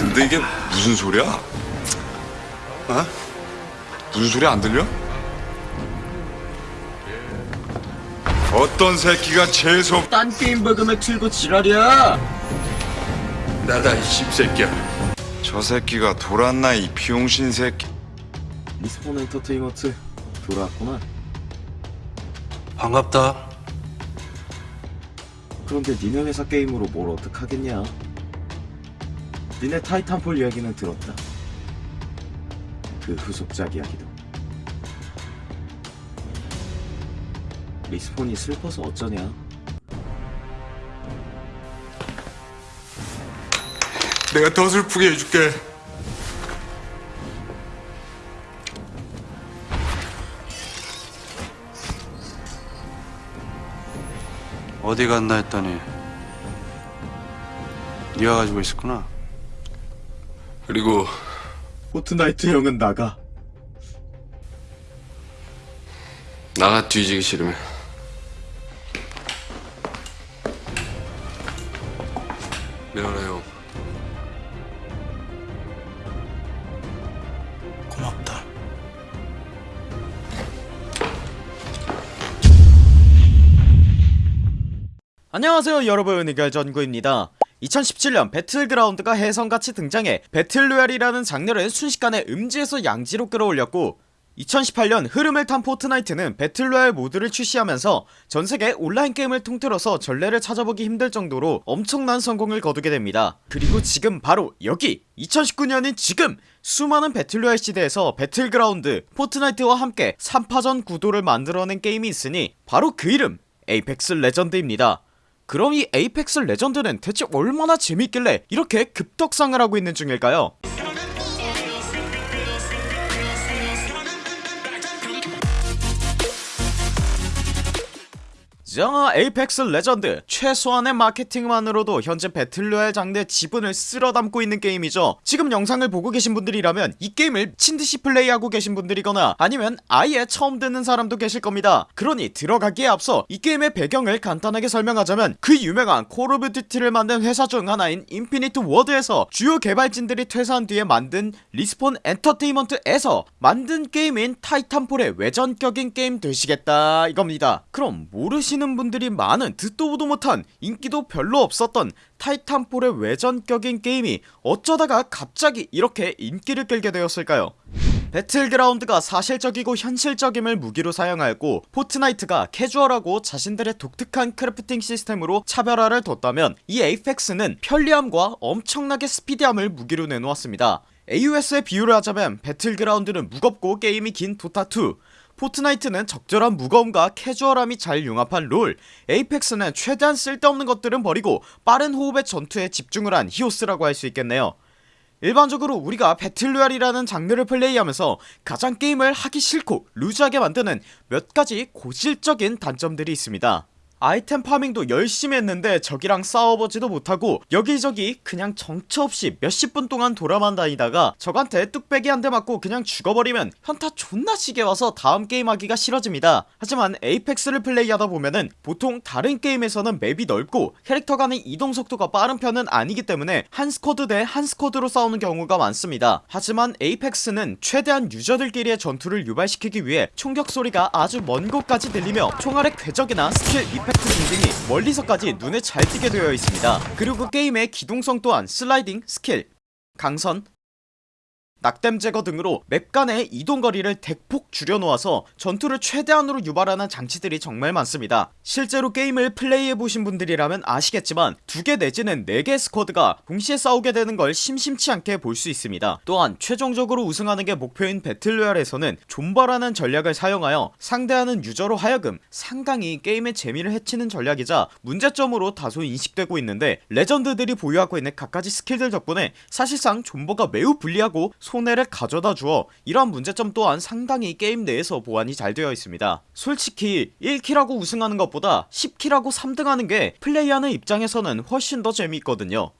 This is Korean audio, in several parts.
근데 이게 무슨 소리야? 어? 무슨 소리 안 들려? 어떤 새끼가 재수 딴 게임 브금을 틀고 지랄이야 나다 이 씹새끼야 저 새끼가 돌았나 이 병신 새끼 리스폰 엔터테인먼트 돌아왔구나 반갑다. 그런데 니네 회사 게임으로 뭘 어떡하겠냐 니네 타이탄폴 이야기는 들었다. 그 후속작 이야기도. 리스폰이 슬퍼서 어쩌냐? 내가 더 슬프게 해줄게. 어디 갔나 했더니 네가 가지고 있었구나. 그리고 포트나이트 형은 나가. 나가 뒤지기 싫으면. 미안해 요 고맙다. 안녕하세요 여러분. 이결전구입니다 2017년 배틀그라운드가 혜성같이 등장해 battle royale이라는 장르를 순식간에 음지에서 양지로 끌어올렸고 2018년 흐름을 탄 포트나이트는 battle royale 모드를 출시하면서 전세계 온라인 게임을 통틀어서 전례를 찾아보기 힘들 정도로 엄청난 성공을 거두게 됩니다. 그리고 지금 바로 여기 2019년인 지금 수많은 battle royale 시대에서 배틀그라운드 포트나이트와 함께 3파전 구도를 만들어낸 게임이 있으니 바로 그 이름 에이펙스 레전드입니다 그럼 이 에이펙스 레전드는 대체 얼마나 재밌길래 이렇게 급떡상을 하고 있는 중일까요? 자 에이펙스 레전드. 최소한의 마케팅만으로도 현재 battle royale 장르의 지분을 쓸어담고 있는 게임이죠. 지금 영상을 보고 계신 분들이라면 이 게임을 미친듯이 플레이하고 계신 분들이거나 아니면 아예 처음 듣는 사람도 계실 겁니다. 그러니 들어가기에 앞서 이 게임의 배경을 간단하게 설명하자면 그 유명한 콜 오브 듀티를 만든 회사 중 하나인 인피니트 워드에서 주요 개발진들이 퇴사한 뒤에 만든 리스폰 엔터테인먼트에서 만든 게임인 타이탄폴의 외전격인 게임 되시겠다 이겁니다. 그럼 모르시는 분들이 많은 듣도 보도 못한 인기도 별로 없었던 타이탄폴의 외전격인 게임이 어쩌다가 갑자기 이렇게 인기를 끌게 되었을까요? 배틀그라운드가 사실적이고 현실적임을 무기로 사용하였고 포트나이트가 캐주얼하고 자신들의 독특한 crafting 시스템으로 차별화를 뒀다면 이 에이펙스는 편리함과 엄청나게 스피디함을 무기로 내놓았습니다. AOS에 비유를 하자면 배틀그라운드는 무겁고 게임이 긴 도타2 포트나이트는 적절한 무거움과 캐주얼함이 잘 융합한 롤 에이펙스는 최대한 쓸데없는 것들은 버리고 빠른 호흡의 전투에 집중을 한 히오스라고 할 수 있겠네요. 일반적으로 우리가 battle royale이라는 장르를 플레이하면서 가장 게임을 하기 싫고 루즈하게 만드는 몇 가지 고질적인 단점들이 있습니다 아이템 farming도 열심히 했는데 적이랑 싸워보지도 못하고 여기저기 그냥 정처없이 몇십 분 동안 돌아만 다니다가 적한테 뚝배기 한 대 맞고 그냥 죽어버리면 현타 존나 시게 와서 다음 게임 하기가 싫어집니다. 하지만 에이펙스를 플레이하다 보면은 보통 다른 게임에서는 맵이 넓고 캐릭터 간의 이동 속도가 빠른 편은 아니기 때문에 한 squad 대 한 squad로 싸우는 경우가 많습니다. 하지만 에이펙스는 최대한 유저들끼리의 전투를 유발시키기 위해 총격 소리가 아주 먼 곳까지 들리며 총알의 궤적이나 스킬 이펙트 등등이 멀리서까지 눈에 잘 띄게 되어 있습니다. 그리고 게임의 기동성 또한 슬라이딩 스킬 강선 낙댐 제거 등으로 맵 간의 이동거리를 대폭 줄여놓아서 전투를 최대한으로 유발하는 장치들이 정말 많습니다. 실제로 게임을 플레이해보신 분들이라면 아시겠지만 두 개 내지는 네 개 squad가 동시에 싸우게 되는 걸 심심치 않게 볼 수 있습니다. 또한 최종적으로 우승하는 게 목표인 battle royale에서는 존버라는 전략을 사용하여 상대하는 유저로 하여금 상당히 게임의 재미를 해치는 전략이자 문제점으로 다소 인식되고 있는데 레전드들이 보유하고 있는 갖가지 스킬들 덕분에 사실상 존버가 매우 불리하고 손해를 가져다 주어 이러한 문제점 또한 상당히 게임 내에서 보완이 잘 되어 있습니다. 솔직히 1킬하고 우승하는 것보다 10킬하고 3등하는 게 플레이하는 입장에서는 훨씬 더 재미있거든요.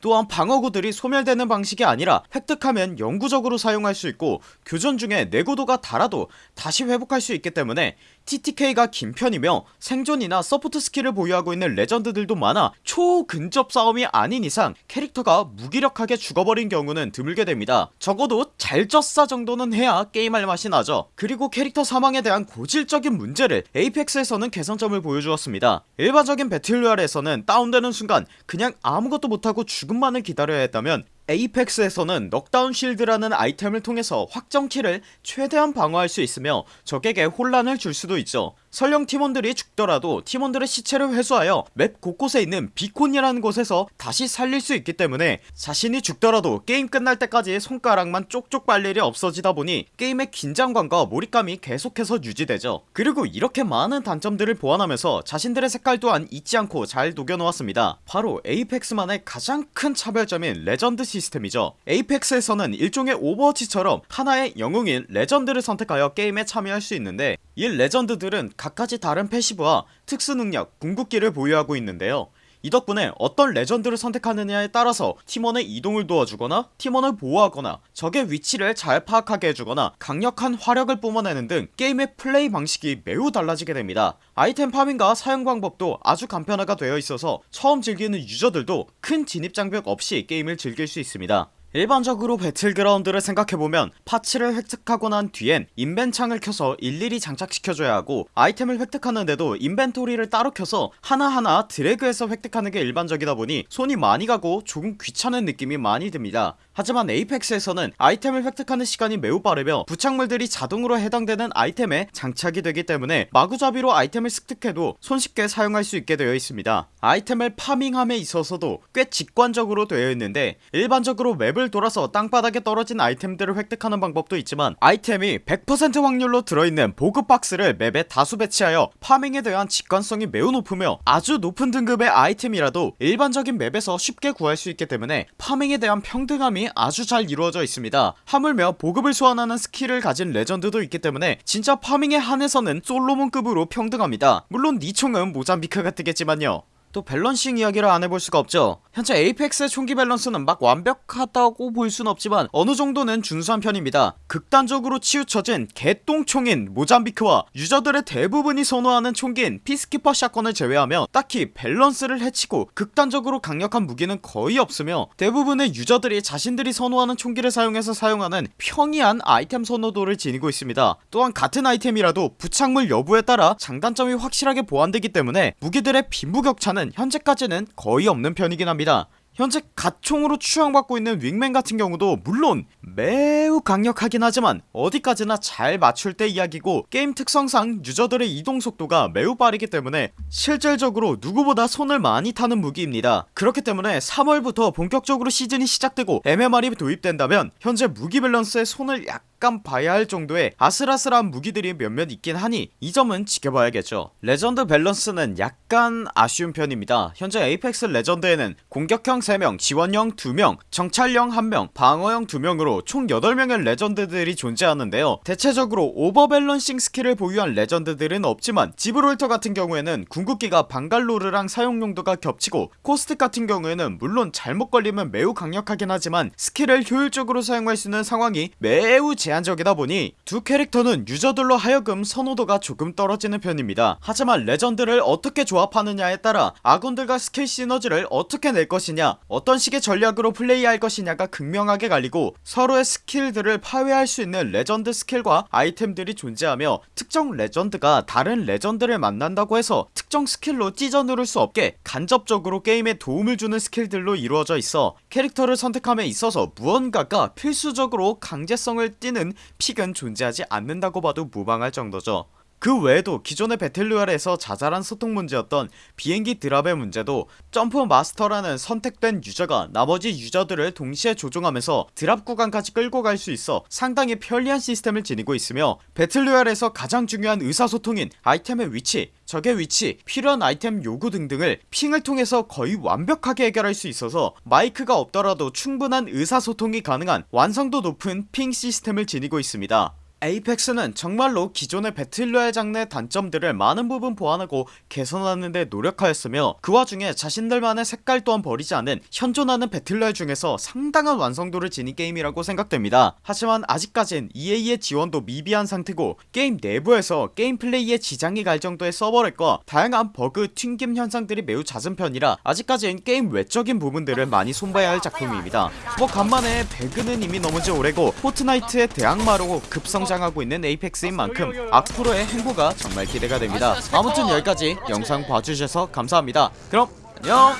또한 방어구들이 소멸되는 방식이 아니라 획득하면 영구적으로 사용할 수 있고 교전 중에 내구도가 닳아도 다시 회복할 수 있기 때문에 TTK가 긴 편이며 생존이나 support 스킬을 보유하고 있는 레전드들도 많아 초근접 싸움이 아닌 이상 캐릭터가 무기력하게 죽어버린 경우는 드물게 됩니다. 적어도 졌잘싸 정도는 해야 게임할 맛이 나죠. 그리고 캐릭터 사망에 대한 고질적인 문제를 에이펙스에서는 개선점을 보여주었습니다. 일반적인 battle royale에서는 다운되는 순간 그냥 아무것도 못하고 죽음만을 기다려야 했다면 에이펙스에서는 knockdown shield라는 아이템을 통해서 확정킬을 최대한 방어할 수 있으며 적에게 혼란을 줄 수도 있죠 설령 팀원들이 죽더라도 팀원들의 시체를 회수하여 맵 곳곳에 있는 beacon이라는 곳에서 다시 살릴 수 있기 때문에 자신이 죽더라도 게임 끝날 때까지 손가락만 쪽쪽 빨 일이 없어지다 보니 게임의 긴장감과 몰입감이 계속해서 유지되죠. 그리고 이렇게 많은 단점들을 보완하면서 자신들의 색깔 또한 잊지 않고 잘 녹여놓았습니다. 바로 에이펙스만의 가장 큰 차별점인 레전드 시스템이죠. 에이펙스에서는 일종의 오버워치처럼 하나의 영웅인 레전드를 선택하여 게임에 참여할 수 있는데 이 레전드들은 각가지 다른 passive와 특수능력, 궁극기를 보유하고 있는데요. 이 덕분에 어떤 레전드를 선택하느냐에 따라서 팀원의 이동을 도와주거나 팀원을 보호하거나 적의 위치를 잘 파악하게 해주거나 강력한 화력을 뿜어내는 등 게임의 플레이 방식이 매우 달라지게 됩니다. 아이템 farming과 사용 방법도 아주 간편화가 되어 있어서 처음 즐기는 유저들도 큰 진입장벽 없이 게임을 즐길 수 있습니다 일반적으로 배틀그라운드를 생각해보면 parts를 획득하고 난 뒤엔 인벤 창을 켜서 일일이 장착시켜줘야 하고 아이템을 획득하는데도 inventory를 따로 켜서 하나하나 드래그해서 획득하는 게 일반적이다 보니 손이 많이 가고 조금 귀찮은 느낌이 많이 듭니다 하지만 에이펙스에서는 아이템을 획득하는 시간이 매우 빠르며 부착물들이 자동으로 해당되는 아이템에 장착이 되기 때문에 마구잡이로 아이템을 습득해도 손쉽게 사용할 수 있게 되어 있습니다. 아이템을 farming함에 있어서도 꽤 직관적으로 되어 있는데 일반적으로 맵을 돌아서 땅바닥에 떨어진 아이템들을 획득하는 방법도 있지만 아이템이 100% 확률로 들어있는 보급 박스를 맵에 다수 배치하여 farming에 대한 직관성이 매우 높으며 아주 높은 등급의 아이템이라도 일반적인 맵에서 쉽게 구할 수 있기 때문에 farming에 대한 평등함이 아주 잘 이루어져 있습니다. 하물며 보급을 소환하는 스킬을 가진 레전드도 있기 때문에 진짜 farming에 한해서는 솔로몬급으로 평등합니다. 물론 니 총은 모잠비크가 뜨겠지만요 또 balancing 이야기를 안 해볼 수가 없죠. 현재 에이펙스의 총기 밸런스는 막 완벽하다고 볼 순 없지만 어느 정도는 준수한 편입니다. 극단적으로 치우쳐진 개똥총인 모잠비크와 유저들의 대부분이 선호하는 총기인 피스키퍼 샷건을 제외하며 딱히 밸런스를 해치고 극단적으로 강력한 무기는 거의 없으며 대부분의 유저들이 자신들이 선호하는 총기를 사용해서 사용하는 평이한 아이템 선호도를 지니고 있습니다. 또한 같은 아이템이라도 부착물 여부에 따라 장단점이 확실하게 보완되기 때문에 무기들의 빈부격차는 현재까지는 거의 없는 편이긴 합니다. 현재 갓총으로 추앙받고 있는 윙맨 같은 경우도 물론 매우 강력하긴 하지만 어디까지나 잘 맞출 때 이야기고 게임 특성상 유저들의 이동 속도가 매우 빠르기 때문에 실질적으로 누구보다 손을 많이 타는 무기입니다. 그렇기 때문에 3월부터 본격적으로 시즌이 시작되고 MMR이 도입된다면 현재 무기 밸런스에 손을 약 간 봐야 할 정도의 아슬아슬한 무기들이 몇몇 있긴 하니 이 점은 지켜봐야겠죠. 레전드 밸런스는 약간 아쉬운 편입니다. 현재 에이펙스 레전드에는 공격형 3명, 지원형 2명, 정찰형 1명, 방어형 2명으로 총 8명의 레전드들이 존재하는데요. 대체적으로 overbalancing 스킬을 보유한 레전드들은 없지만 지브롤터 같은 경우에는 궁극기가 방갈로르랑 사용용도가 겹치고 코스틱 같은 경우에는 물론 잘못 걸리면 매우 강력하긴 하지만 스킬을 효율적으로 사용할 수 있는 상황이 매우 제한적이다 보니 두 캐릭터는 유저들로 하여금 선호도가 조금 떨어지는 편입니다. 하지만 레전드를 어떻게 조합하느냐에 따라 아군들과 스킬 시너지를 어떻게 낼 것이냐 어떤 식의 전략으로 플레이할 것이냐가 극명하게 갈리고 서로의 스킬들을 파괴할 수 있는 레전드 스킬과 아이템들이 존재하며 특정 레전드가 다른 레전드를 만난다고 해서 특정 스킬로 찢어 누를 수 없게 간접적으로 게임에 도움을 주는 스킬들로 이루어져 있어 캐릭터를 선택함에 있어서 무언가가 필수적으로 강제성을 띠는 pick은 존재하지 않는다고 봐도 무방할 정도죠 그 외에도 기존의 배틀로얄에서 자잘한 소통 문제였던 비행기 drop의 문제도 jump master라는 선택된 유저가 나머지 유저들을 동시에 조종하면서 drop 구간까지 끌고 갈 수 있어 상당히 편리한 시스템을 지니고 있으며 배틀로얄에서 가장 중요한 의사소통인 아이템의 위치 적의 위치 필요한 아이템 요구 등등을 ping을 통해서 거의 완벽하게 해결할 수 있어서 마이크가 없더라도 충분한 의사소통이 가능한 완성도 높은 ping 시스템을 지니고 있습니다 에이펙스는 정말로 기존의 배틀로얄 장르의 단점들을 많은 부분 보완하고 개선하는 데 노력하였으며 그 와중에 자신들만의 색깔 또한 버리지 않은 현존하는 배틀로얄 중에서 상당한 완성도를 지닌 게임이라고 생각됩니다. 하지만 아직까진 EA의 지원도 미비한 상태고 게임 내부에서 게임 플레이에 지장이 갈 정도의 서버 lag과 다양한 버그 튕김 현상들이 매우 잦은 편이라 아직까진 게임 외적인 부분들을 많이 손봐야 할 작품입니다. 뭐 간만에 배그는 이미 넘은 지 오래고 포트나이트의 대항마로 급성장하고 있는 에이펙스인 만큼 앞으로의 행보가 정말 기대가 됩니다. 아무튼 여기까지 영상 봐주셔서 감사합니다. 그럼 안녕